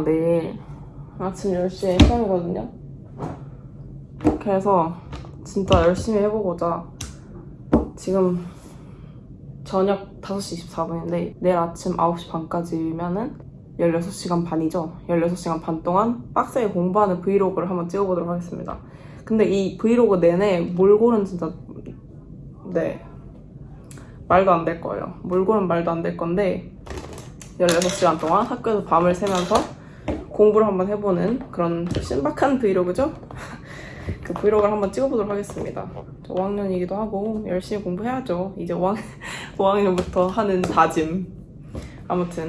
제가 내일 아침 10시에 시험이거든요. 그래서 진짜 열심히 해보고자 지금 저녁 5시 24분인데 내일 아침 9시 반까지면은 16시간 반이죠. 16시간 반 동안 빡세게 공부하는 브이로그를 한번 찍어보도록 하겠습니다. 근데 이 브이로그 내내 몰골은 진짜 네 말도 안 될 거예요. 몰골은 말도 안 될 건데 16시간 동안 학교에서 밤을 새면서 공부를 한번 해보는 그런 신박한 브이로그죠? 그 브이로그를 한번 찍어보도록 하겠습니다. 저 5학년이기도 하고 열심히 공부해야죠. 이제 5학, 5학년부터 하는 다짐. 아무튼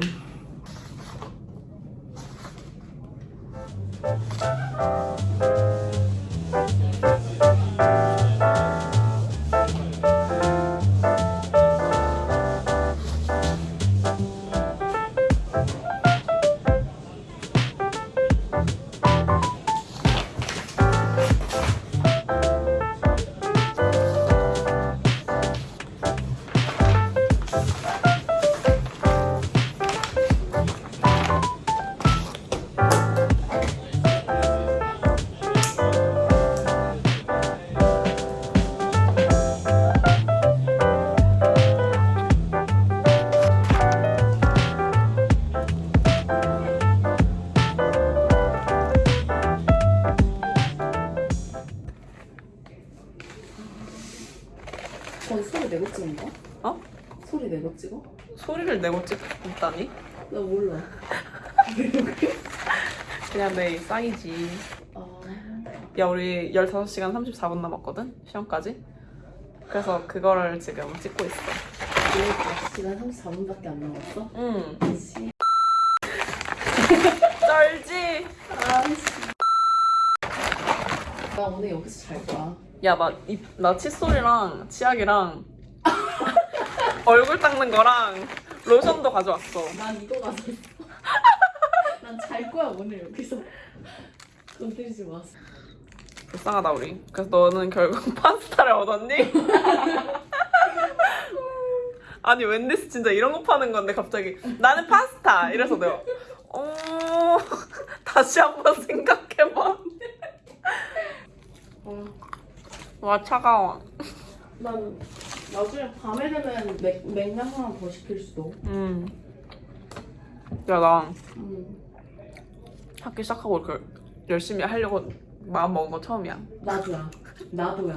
내고 찍어? 소리를 내고 찍다니? 나 몰라. 그냥 내 싸이지. 아, 야 우리 15시간 34분 남았거든? 시험까지? 그래서 그거를 지금 찍고 있어. 시간 34분밖에 안 남았어? 응. 씨. 쩔지? 아씨. 나 오늘 여기서 잘 거야. 야, 나, 이, 나 칫솔이랑 치약이랑 얼굴 닦는 거랑 로션도 가져왔어. 난 이거 가서 난잘 거야 오늘 여기서. 건드리지 마. 불쌍하다, 우리. 그래서 너는 결국 파스타를 얻었니? 아니, 웬디스 진짜 이런 거 파는 건데 갑자기 나는 파스타! 이래서 내가 어... 다시 한번 생각해봐. 어. 와, 차가워. 난 나중에 밤에 되면 맥, 맥주 하나 더 시킬 수도. 음. 야, 나 음. 학기 시작하고 이렇게 열심히 하려고 마음 먹은 거 처음이야. 나도야. 나도야.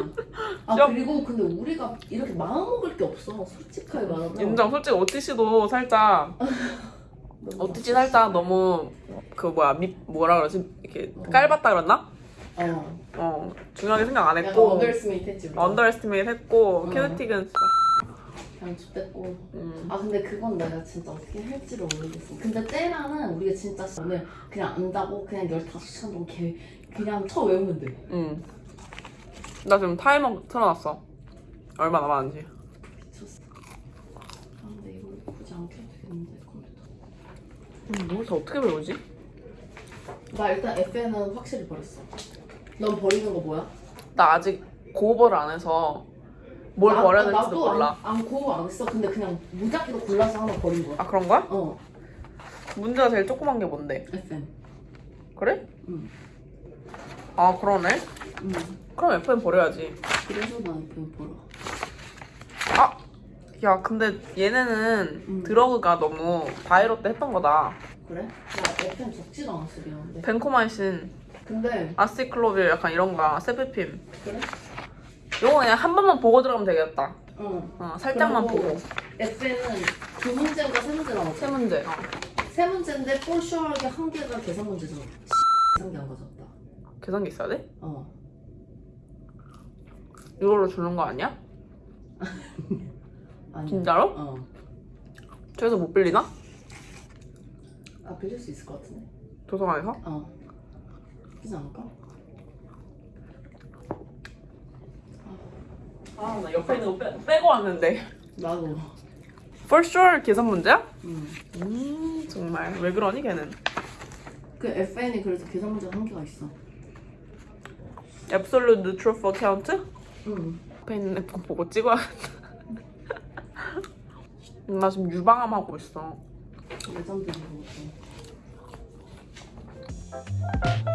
아 그리고 근데 우리가 이렇게 마음 먹을 게 없어. 솔직하게 말하면. 인정. 솔직히 오티씨도 살짝 너무 오티씨 살짝 너무 그 뭐야 밑 뭐라 그러지 이렇게 어. 깔봤다 그랬나? 어. 어 중요하게 생각 안 했고 underestimate 했지. 우리가. underestimate 했고 어. kinetic은 그냥 좆됐고. 음. 아 근데 그건 내가 진짜 어떻게 할지를 모르겠어. 근데 쟤랑은 우리가 진짜 오늘 그냥 안다고 그냥 15시간 동안 개, 그냥 쳐 외우면 돼. 음. 나 지금 타이머 틀어놨어. 얼마 남았는지. 미쳤어. 아 근데 이거 굳이 안 켜도 되겠는데 컴퓨터. 음, 뭘 다 어떻게 배우지? 나 일단 FN은 확실히 버렸어. 넌 버리는 거 뭐야? 나 아직 고업을 안 해서 뭘 나- 버려야 될지도 나도 몰라. 안, 안 고우 안 했어. 근데 그냥 무작위로 골라서 하나 버린 거야. 아 그런 거야? 어. 문제가 제일 조그만 게 뭔데? FN. 그래? 응. 아 그러네. 응. 그럼 FM 버려야지. 그래서 나 FN 버려. 아! 야 근데 얘네는 음. 드러그가 너무 바이로 때 했던 거다. 그래? 나 FN 적지도 않았어 미안한데. 벤코마이신, 근데 아시클로빌 약간 이런 거야. 세피핌. 그래? 이거 그냥 한 번만 보고 들어가면 되겠다. 어. 어, 살짝만 보고. FN은 두 문제인가 세 문제 나왔어. 세 문제. 어. 세 문제인데 포슈얼하게 한 개가 계산 문제잖아. 계산기 안 가졌다. 계산기 있어야 돼? 어. 이걸로 주는 거 아니야? 아니. 진짜로? 어. 저기서 못 빌리나? 아 빌릴 수 있을 것 같은데. 도서관에서? 어. 그지 않을까? 아, 나 옆에 있는 거 빼, 빼고 왔는데. 나도. For sure 계산 문제야? 음. 음, 정말. 왜 그러니, 걔는? 그 FN이 그래서 계산 문제가 한 개가 있어. Absolute Neutral for Count? 응. 앞에 있는 거 보고 찍어야겠다. 나 지금 유방암 하고 있어. 레전드 이거. 진짜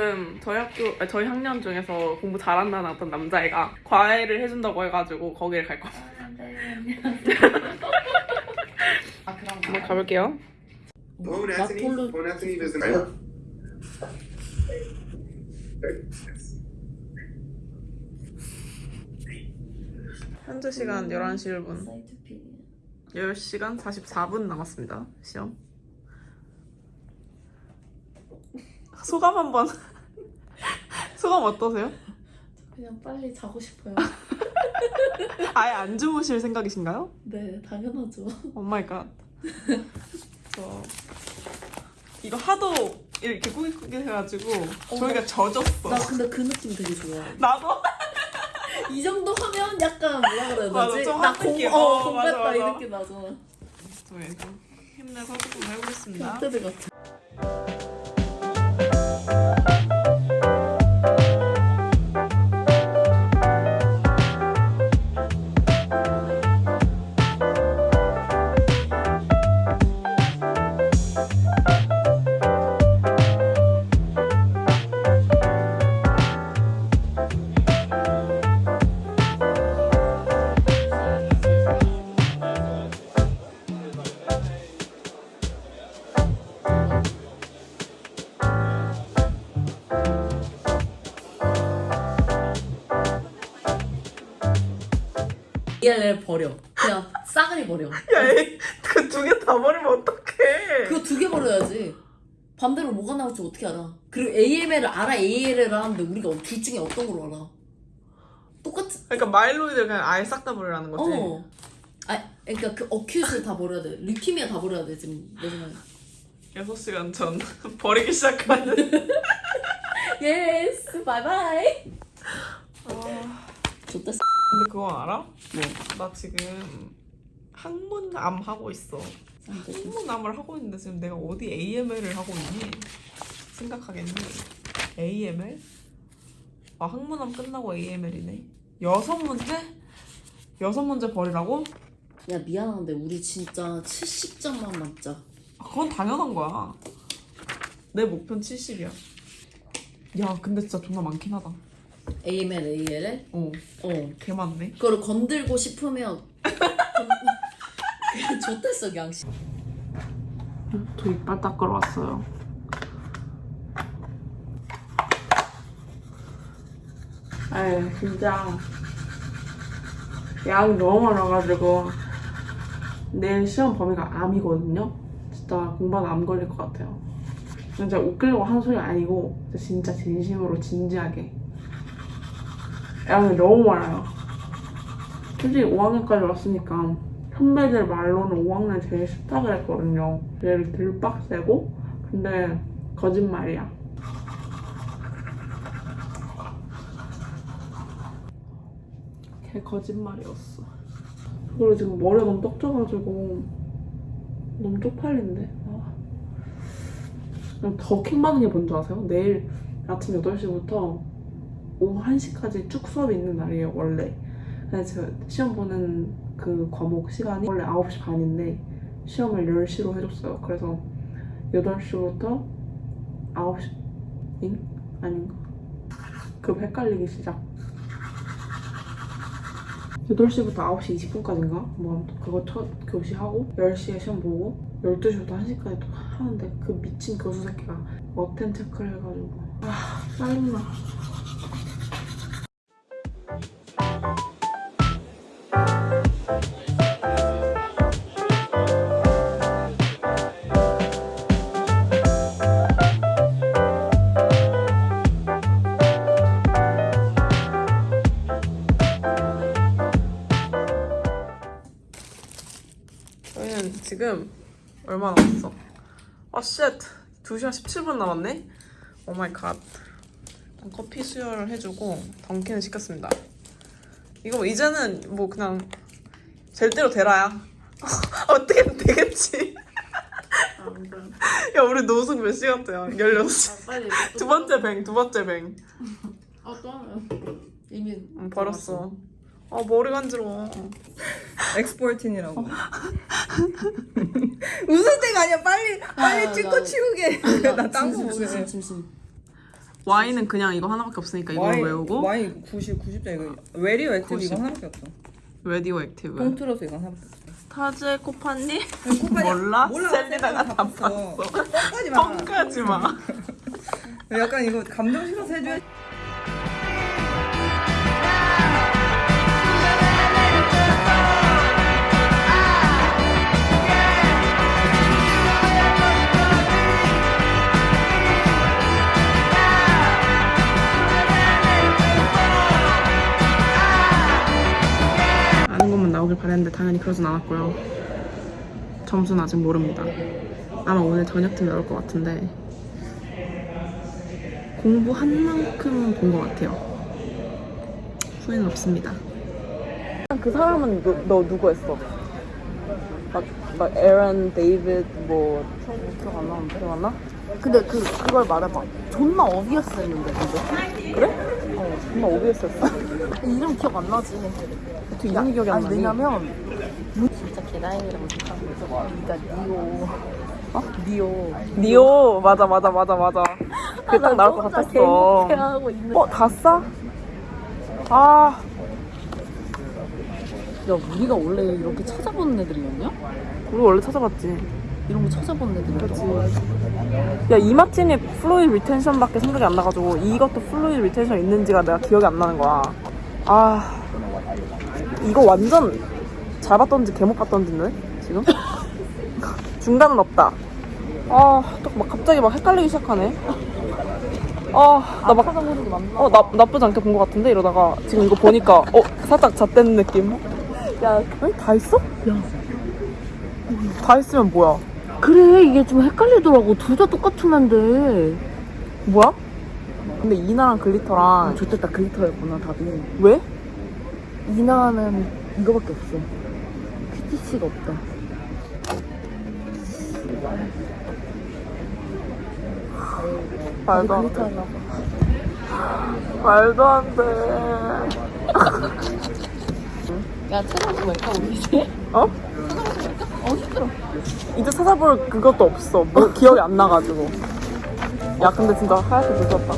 지금 저희 학교, 아니, 저희 학년 중에서 공부 잘한다는 어떤 남자애가 과외를 해준다고 해가지고 거기를 갈 거야. 아 그럼 한번 가볼게요. 나폴로 Phone Anthony is in 현재 시간 11시 1분. 사이트 피 10시간 44분 남았습니다. 시험. 소감 한번. 소감 어떠세요? 그냥 빨리 자고 싶어요. 아예 안 주무실 생각이신가요? 네 당연하죠. Oh my god. 저 이거 하도 이렇게 꾸깃꾸깃 해가지고 저희가 젖었어. 나 근데 그 느낌 되게 좋아. 나도 이 정도 하면 약간 뭐라 그래야 맞아, 되지? 좀나한 공. 어, 어, 공부했다 맞아, 이 맞아. 느낌 나잖아. 좀 힘내서 조금 해보겠습니다. 그때들 같아. ALL 버려. 그냥 싸그리 버려. 야 그 두 개 다 버리면 어떡해? 그거 두 개 버려야지. 반대로 뭐가 나올지 어떻게 알아? 그리고 AML을 알아, ALL을 하는데 우리가 둘 중에 어떤 걸 알아? 똑같이, 그러니까 myeloid를 그냥 아예 싹 다 버리라는 거지. 어. 아, 그러니까 그 acute를 다 버려야 돼. leukemia 다 버려야 돼, 지금. 내 생각에. 6시간 전 버리기 시작하는. Yes, bye bye. 아, 좋댔어. 근데 그거 알아? 뭐? 나 지금 학문암 하고 있어. 학문암을 하고 있는데 지금 내가 어디 AML을 하고 있니? 생각하겠니? AML? 아 학문암 끝나고 AML이네. 여섯 문제? 여섯 문제 버리라고? 야, 미안한데, 우리 진짜 70점만 맞자. 아, 그건 당연한 거야. 내 목표는 70이야. 야 근데 진짜 존나 많긴 하다. AML, ALL? 어, 어. 개 많네. 그거를 건들고 싶으면. 그냥 좋댔어, 양식. 저 이빨 닦으러 왔어요. 에이 진짜 약이 너무 많아가지고 내일 시험 범위가 암이거든요. 진짜 공부하다 암 걸릴 것 같아요. 진짜 웃기려고 하는 소리 아니고 진짜 진심으로 진지하게 약이 너무 많아요. 솔직히 5학년까지 왔으니까 선배들 말로는 5학년 제일 쉽다 그랬거든요. 얘를 들 빡세고 근데 거짓말이야. 걔 거짓말이었어. 그리고 지금 머리가 너무 떡져가지고 너무 쪽팔린데. 아. 더 킹받는 게 뭔지 아세요? 내일 아침 8시부터 오후 1시까지 쭉 수업이 있는 날이에요, 원래. 근데 제가 시험 보는 그 과목 시간이 원래 9시 반인데 시험을 10시로 해줬어요. 그래서 8시부터 9시, 잉? 아닌가? 그 헷갈리기 시작. 8시부터 9시 20분까지인가? 뭐 그거 첫 교시 하고 10시에 시험 보고 12시부터 1시까지 또 하는데 그 미친 교수 새끼가 어텐 체크를 해가지고 아 짜증나 얼마 남았어? 아 shit! 2시간 17분 남았네? Oh my god. 커피 수혈을 해주고 던킨을 시켰습니다. 이거 뭐 이제는 뭐 그냥 될 대로 되라야. 어떻게든 되겠지. 야 우리 노숙 몇 시간째야? 16시. 빨리 두 번째 뱅, 두 번째 뱅. 아또 하면 이미 응, 버렸어. 아 머리 간지러워. 엑스포팅이라고. 웃을 때가 아니야. 빨리 빨리 아, 찍고 나- 치우게. 나딴거 짐심, 보게. 짐심 와인은 그냥 이거 하나밖에 없으니까 이걸 와인- 외우고 와인 90 90점 이거. 웨리오 액티브 90. 이건 하나밖에 없어. 레디오 액티브. 통틀어서 이건 하나밖에 없어. 타즈의 코파니? 코까지- 몰라? 몰라. 셀리다가 다 봤어. 뻥까지 마. 약간 이거 감정 실어서 해줘야 바랬는데 당연히 그러진 않았고요. 점수는 아직 모릅니다. 아마 오늘 저녁쯤 나올 것 같은데 공부한 만큼 본 것 같아요. 후회는 없습니다. 그 사람은 누, 너 누구 했어? 막, 막 에런, 데이비드 뭐 기억 안 나는데 기억 안 나? 근데 그 그걸 말해봐 존나 obvious였었는데 근데 그래? 어, 정말 obvious했었어. 이름 기억 안 나지 그 이름이 기억이 안 나니? 왜냐면 진짜 개다행이라고 생각한 거죠 그러니까 니오 어? 니오 니오 맞아 맞아 맞아 맞아. 그게 딱 나올 것 같았어. 어, 다 싸? 아, 야 우리가 원래 이렇게 찾아보는 애들이었냐? 우리 원래 찾아봤지. 이런 거 찾아보는 애들이었지 야, imatinib이 fluid retention밖에 생각이 안 나가지고 이것도 fluid retention 있는지가 내가 기억이 안 나는 거야. 아, 이거 완전 잘 봤던지 개못 봤던지네, 지금? 중간은 없다. 아, 또막 갑자기 막 헷갈리기 시작하네. 아, 나 막, 찾아보는 게 맞나? 어, 나, 나쁘지 않게 본 것 같은데? 이러다가 지금 이거 보니까, 어, 살짝 잣된 느낌? 야 에? 다 있어? 야. 다 있으면 뭐야? 그래 이게 좀 헷갈리더라고 둘 다 똑같은 앤데 뭐야? 근데 이나랑 글리터랑 좋겠다 글리터였구나 답이 왜? 이나는 이거밖에 없어 큐티씨가 없다 말도 안 글리터 돼. 하나 말도 안 돼. 야 찾아보면 우리 이제 어? 어 힘들어 이제 찾아볼 그것도 없어. 뭐 기억이 안 나가지고. 야 근데 진짜 하얗게 늦었다.